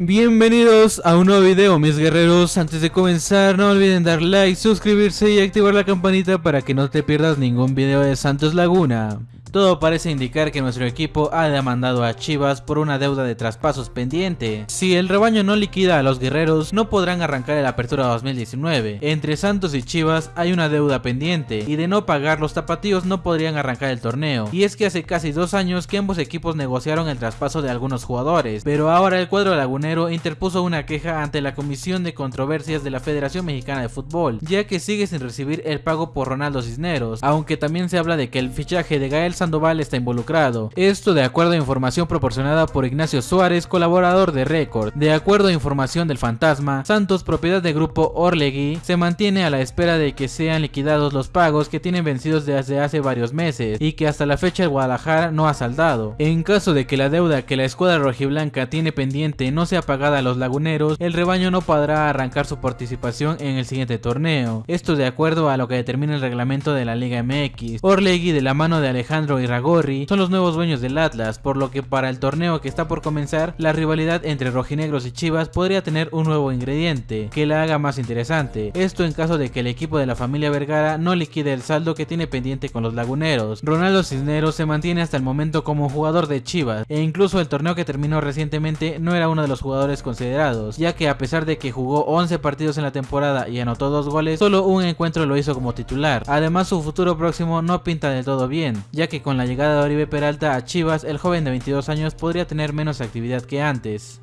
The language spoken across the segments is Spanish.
Bienvenidos a un nuevo video mis guerreros, antes de comenzar no olviden dar like, suscribirse y activar la campanita para que no te pierdas ningún video de Santos Laguna. Todo parece indicar que nuestro equipo ha demandado a Chivas por una deuda de traspasos pendiente. Si el rebaño no liquida a los guerreros, no podrán arrancar el Apertura 2019. Entre Santos y Chivas hay una deuda pendiente, y de no pagar los tapatíos no podrían arrancar el torneo. Y es que hace casi dos años que ambos equipos negociaron el traspaso de algunos jugadores, pero ahora el cuadro lagunero interpuso una queja ante la Comisión de Controversias de la Federación Mexicana de Fútbol, ya que sigue sin recibir el pago por Ronaldo Cisneros, aunque también se habla de que el fichaje de Gael Sandoval está involucrado. Esto de acuerdo a información proporcionada por Ignacio Suárez, colaborador de Record. De acuerdo a información del Fantasma, Santos, propiedad del grupo Orlegui, se mantiene a la espera de que sean liquidados los pagos que tienen vencidos desde hace varios meses y que hasta la fecha el Guadalajara no ha saldado. En caso de que la deuda que la escuadra rojiblanca tiene pendiente no sea pagada a los laguneros, el rebaño no podrá arrancar su participación en el siguiente torneo. Esto de acuerdo a lo que determina el reglamento de la Liga MX. Orlegui de la mano de Alejandro y Ragorri son los nuevos dueños del Atlas, por lo que para el torneo que está por comenzar, la rivalidad entre rojinegros y chivas podría tener un nuevo ingrediente, que la haga más interesante. Esto en caso de que el equipo de la familia Vergara no liquide el saldo que tiene pendiente con los laguneros. Ronaldo Cisneros se mantiene hasta el momento como jugador de chivas, e incluso el torneo que terminó recientemente no era uno de los jugadores considerados, ya que a pesar de que jugó 11 partidos en la temporada y anotó dos goles, solo un encuentro lo hizo como titular. Además su futuro próximo no pinta del todo bien, ya que con la llegada de Oribe Peralta a Chivas, el joven de 22 años podría tener menos actividad que antes.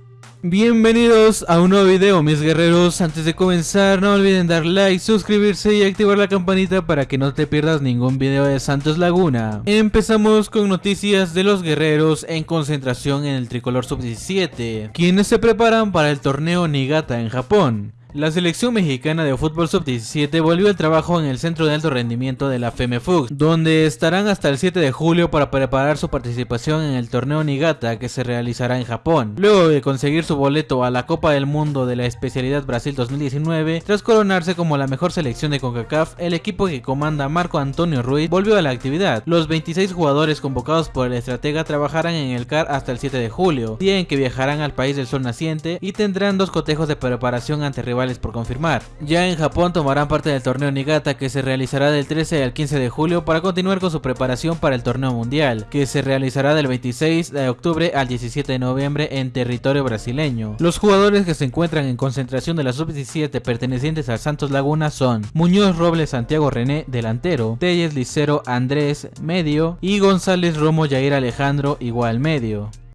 Bienvenidos a un nuevo video mis guerreros, antes de comenzar no olviden dar like, suscribirse y activar la campanita para que no te pierdas ningún video de Santos Laguna. Empezamos con noticias de los guerreros en concentración en el tricolor sub-17, quienes se preparan para el torneo Nigata en Japón. La selección mexicana de fútbol sub-17 volvió al trabajo en el centro de alto rendimiento de la FEMEFUG, donde estarán hasta el 7 de julio para preparar su participación en el torneo Nigata que se realizará en Japón. Luego de conseguir su boleto a la Copa del Mundo de la especialidad Brasil 2019, tras coronarse como la mejor selección de CONCACAF, el equipo que comanda Marco Antonio Ruiz volvió a la actividad. Los 26 jugadores convocados por el estratega trabajarán en el CAR hasta el 7 de julio, día en que viajarán al país del sol naciente y tendrán dos cotejos de preparación ante rivales por confirmar. Ya en Japón tomarán parte del torneo Nigata que se realizará del 13 al 15 de julio para continuar con su preparación para el torneo mundial, que se realizará del 26 de octubre al 17 de noviembre en territorio brasileño. Los jugadores que se encuentran en concentración de la sub-17 pertenecientes al Santos Laguna son Muñoz Robles Santiago René, delantero, Telles Licero Andrés, medio, y González Romo Jair Alejandro, igual medio.